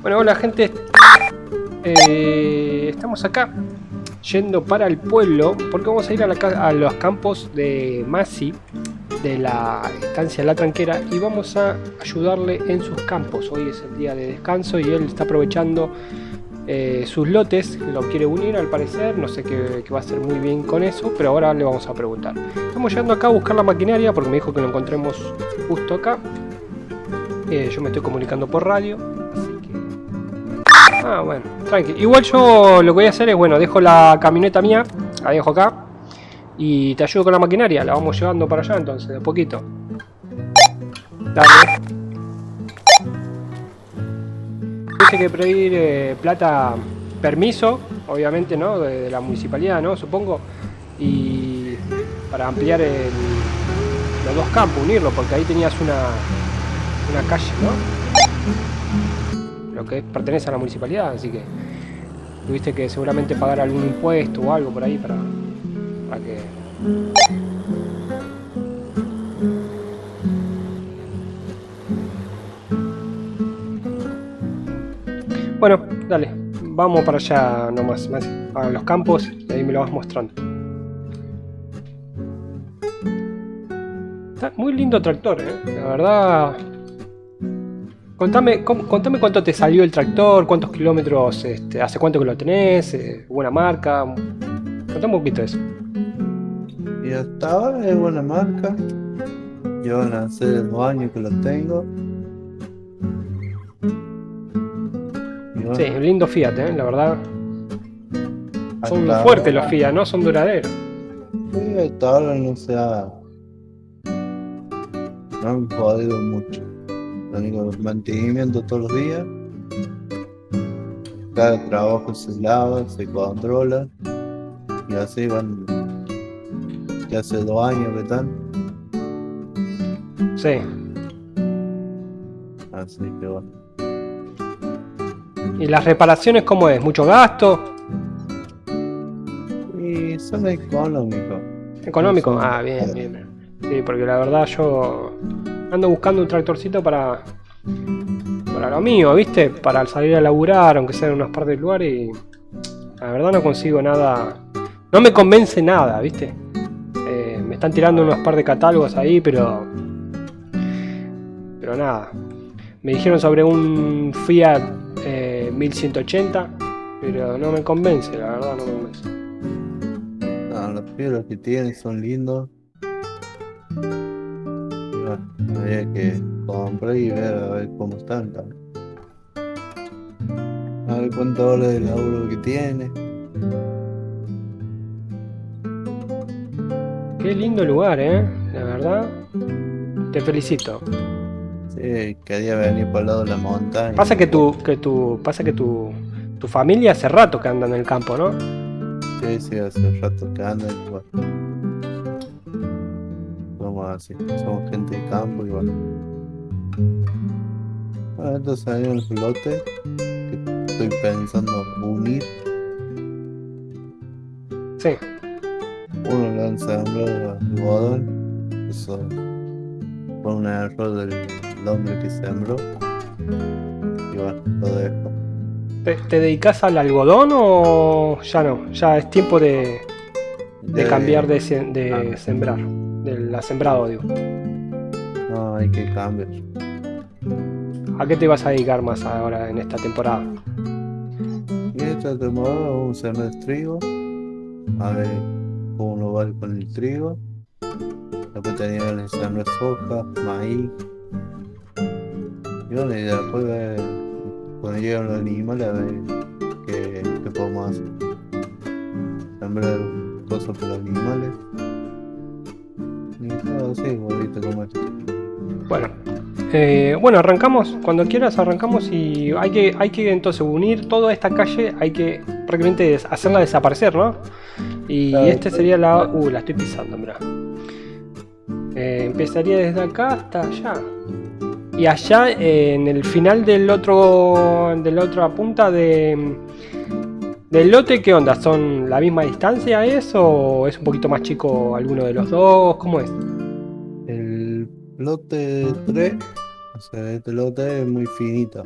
Bueno, hola gente. Eh, estamos acá yendo para el pueblo porque vamos a ir a, los campos de Masi de la estancia La Tranquera y vamos a ayudarle en sus campos. Hoy es el día de descanso y él está aprovechando eh, sus lotes, lo quiere unir al parecer, no sé qué, va a hacer muy bien con eso, pero ahora le vamos a preguntar. Estamos llegando acá a buscar la maquinaria porque me dijo que lo encontremos justo acá. Yo me estoy comunicando por radio, así que... Ah, bueno, tranqui. Igual yo lo que voy a hacer es, bueno, dejo la camioneta mía, la dejo acá, y te ayudo con la maquinaria, la vamos llevando para allá entonces, de poquito. Dale. que pedir eh, plata, permiso, obviamente, ¿no? De, la municipalidad, ¿no? Supongo. Y para ampliar los dos campos, unirlo, porque ahí tenías una, una calle, ¿no? Lo que pertenece a la municipalidad, así que tuviste que seguramente pagar algún impuesto o algo por ahí para, para que Bueno, dale, vamos para allá nomás, más a los campos y ahí me lo vas mostrando. Está muy lindo tractor, ¿eh? la verdad. Contame, contame cuánto te salió el tractor, cuántos kilómetros, este, hace cuánto que lo tenés, eh, buena marca. Contame un poquito de eso. Y hasta ahora es buena marca. A hacer dos años que lo tengo. Sí, un lindo Fiat, ¿eh? la verdad. Son fuertes los Fiat, ¿no? Son duraderos. Sí, hasta ahora no se ha... No han jodido mucho. Único mantenimiento todos los días. Cada trabajo se lava, se controla. Y así van. Ya hace dos años que están. Sí. Así que bueno. ¿Y las reparaciones cómo es? ¿Mucho gasto? Y son económicos. ¿Económico? Ah, bien, bien. Sí, porque la verdad yo ando buscando un tractorcito para para lo mío, ¿viste? Para salir a laburar, aunque sea en unas partes del lugar y la verdad no consigo nada. No me convence nada, ¿viste? Eh, me están tirando unos par de catálogos ahí, pero pero nada. Me dijeron sobre un Fiat 1180, pero no me convence, la verdad no me convence. No, los piedras que tienen son lindos. Había que comprar y ver a ver cómo están también. A ver cuánto vale el laburo que tiene. Qué lindo lugar, eh, la verdad. Te felicito. Sí, quería venir por el lado de la montaña. Pasa que tu, que tu, pasa que tu, tu familia hace rato que anda en el campo, ¿no? Sí, sí, hace rato que anda igual. Somos así, somos gente de campo igual. Bueno, entonces hay un lote que estoy pensando unir. Sí. Uno lo sembrado algodón, eso fue un error del el hombre que sembró. Y bueno, lo dejo. ¿Te, dedicas al algodón o ya no? Ya es tiempo de, de, cambiar de, de ah. sembrar, de la sembrado, digo. No, hay que cambiar. ¿A qué te vas a dedicar más ahora en esta temporada? En esta temporada vamos a sembrar trigo. A ver cómo nos va con el trigo. Después que sembrar soja, maíz, y bueno, y después ver, cuando llegan los animales a ver qué, qué podemos hacer. Sembrar cosas para los animales. Esto. Bueno. Eh, bueno, arrancamos, cuando quieras arrancamos y hay que, hay que entonces unir toda esta calle, hay que prácticamente hacerla desaparecer, ¿no? Y este sería la... Uh, la estoy pisando, mira. Eh, empezaría desde acá hasta allá. Y allá en el final del otro de la otra punta de del lote, ¿qué onda? ¿Son la misma distancia eso o es un poquito más chico alguno de los dos? ¿Cómo es? El lote 3, o sea, este lote es muy finito.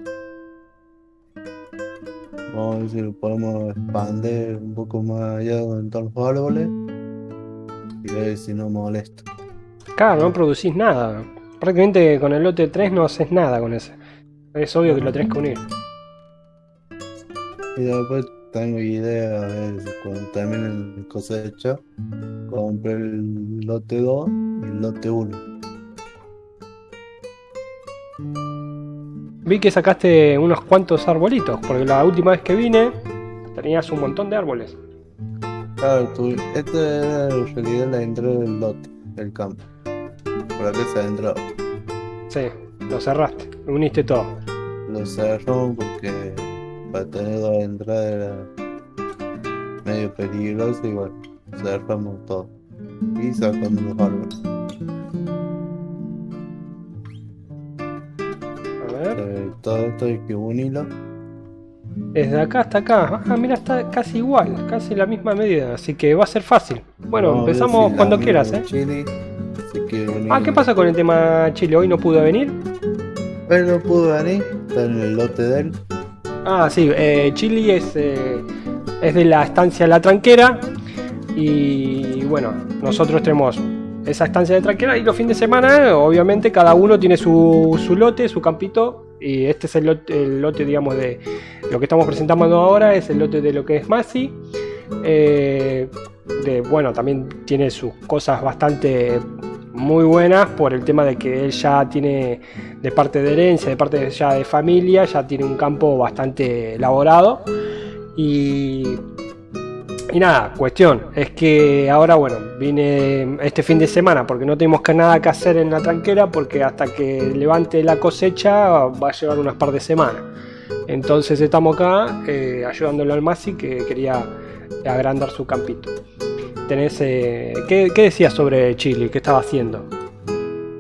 Vamos a ver si lo podemos expandir un poco más allá donde están los árboles. Y ver si no molesta. Claro, no producís nada. Prácticamente con el lote 3 no haces nada con ese. Es obvio que lo tenés que unir. Y después tengo idea, si cuando termine el cosecha, compré el lote 2 y el lote 1. Vi que sacaste unos cuantos arbolitos, porque la última vez que vine tenías un montón de árboles. Claro, tu, esta era en realidad la entrada del lote, del campo. Por acá se ha entrado. Sí, lo cerraste, lo uniste todo. Lo cerró porque para tener dos entradas era medio peligroso y bueno, cerramos todo. Y sacamos los árboles. A ver, Eh, todo esto hay que unirlo. desde acá hasta acá. Ah, mira, está casi igual, casi la misma medida, así que va a ser fácil. Bueno, Vamos empezamos si cuando quieras, ¿eh? Chile. Ah, ¿qué pasa con el tema Chile? ¿Hoy no pudo venir? Él no pudo venir, está en el lote de él. Ah, sí, eh, Chili es, eh, es de la estancia La Tranquera y bueno, nosotros tenemos esa estancia de Tranquera y los fines de semana, obviamente, cada uno tiene su, su lote, su campito y este es el lote, digamos, de lo que estamos presentando ahora, es el lote de lo que es Masi. Eh, de, bueno, también tiene sus cosas bastante muy buenas por el tema de que él ya tiene de parte de herencia, de parte ya de familia, ya tiene un campo bastante elaborado. Y, nada, cuestión, es que ahora, bueno, vine este fin de semana porque no tenemos que nada que hacer en la tranquera porque hasta que levante la cosecha va a llevar unas par de semanas. Entonces estamos acá eh, ayudándolo al Masi que quería agrandar su campito. Tenés, eh, ¿qué, ¿Qué decías sobre Chile? ¿Qué estaba haciendo?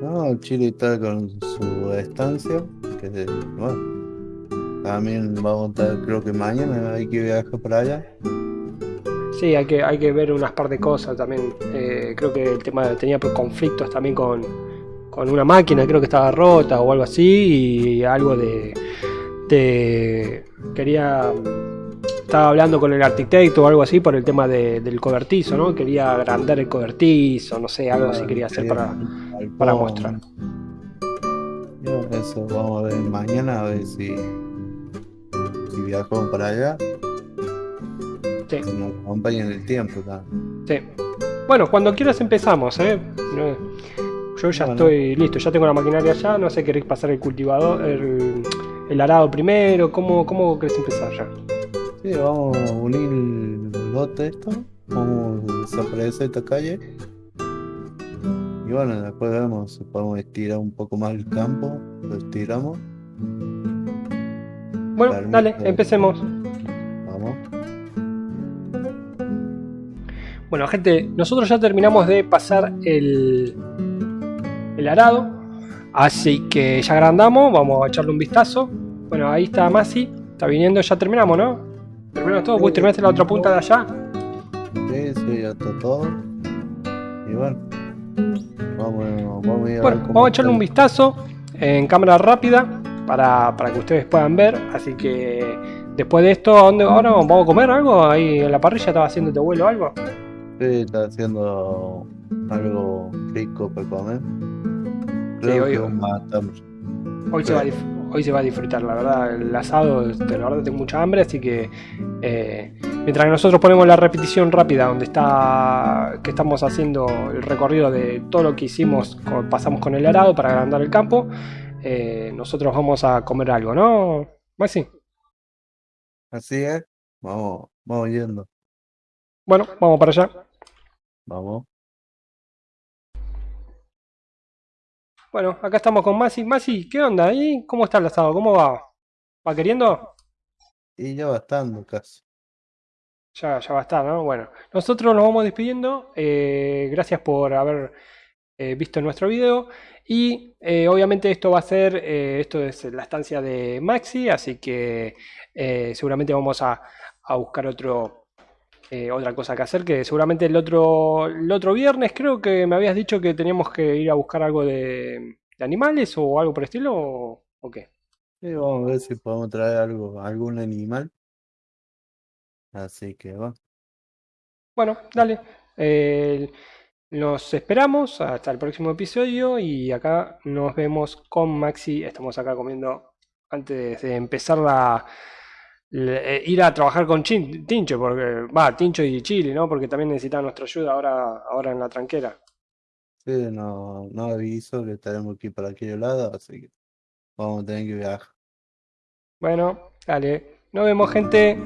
No, Chile está con su estancia. Que bueno, también vamos a estar, creo que mañana hay que viajar para allá. Sí, hay que, hay que ver unas par de cosas también. Eh, creo que el tema tenía conflictos también con, con una máquina, creo que estaba rota o algo así, y algo de. de- quería. Estaba hablando con el arquitecto o algo así por el tema de- del cobertizo, ¿no? Quería agrandar el cobertizo, no sé, algo así quería hacer para. Para mostrar. Eso vamos a ver mañana, a ver si, si viajamos para allá. Sí. Si nos acompañan el tiempo. también. Sí. Bueno, cuando quieras empezamos, ¿eh? Yo ya Bueno. estoy listo, ya tengo la maquinaria allá, no sé, querés pasar el cultivador, el, el arado primero, ¿cómo, cómo querés empezar ya? Sí, vamos a unir el lote esto. Vamos a desaparecer esta calle. Y bueno, después vemos si podemos estirar un poco más el campo. Lo estiramos. Bueno, dale, empecemos. Vamos. Bueno, gente, nosotros ya terminamos de pasar el, el arado, así que ya agrandamos, vamos a echarle un vistazo. Bueno, ahí está Masi, está viniendo, ya terminamos, ¿no? Terminamos todo, vos terminaste la otra punta de allá. Sí, sí, ya está todo. Y bueno, vamos, vamos a ir a Bueno, vamos a echarle un vistazo en cámara rápida para, para que ustedes puedan ver. Así que después de esto, ¿a dónde ahora vamos a comer algo? Ahí en la parrilla estaba haciendo tu abuelo algo. Sí, está haciendo algo rico para comer. Sí, Creo hoy- que vamos a estar- Hoy se, va a hoy se va a disfrutar, la verdad. El asado, la verdad, tengo mucha hambre, así que eh, mientras nosotros ponemos la repetición rápida, donde está que estamos haciendo el recorrido de todo lo que hicimos, pasamos con el arado para agrandar el campo, eh, nosotros vamos a comer algo, ¿no? Maxi. Así es. Vamos, vamos yendo. Bueno, vamos para allá. Vamos. Bueno, acá estamos con Masi. Masi, ¿qué onda? ¿Y cómo está el asado? ¿Cómo va? ¿Va queriendo? Y ya va estando casi. Ya, ya va a estar, ¿no? Bueno, nosotros nos vamos despidiendo. eh, gracias por haber eh, visto nuestro video. Y eh, obviamente esto va a ser, eh, esto es la estancia de Maxi, así que seguramente vamos a, a buscar otro, eh, otra cosa que hacer, que seguramente el otro, el otro viernes creo que me habías dicho que teníamos que ir a buscar algo de, de animales o algo por el estilo, o, o qué. Sí, vamos a ver si podemos traer algo, algún animal. Así que bueno, Bueno, dale. Eh, nos esperamos hasta el próximo episodio y acá nos vemos con Maxi. Estamos acá comiendo antes de empezar la, le- eh, ir a trabajar con Chin- Tincho, porque va, Tincho y Chile, ¿no? Porque también necesitan nuestra ayuda ahora, ahora en la tranquera. sí, no, no aviso que estaremos aquí para aquel lado, así que vamos a tener que viajar. Bueno, dale. Nos vemos, gente.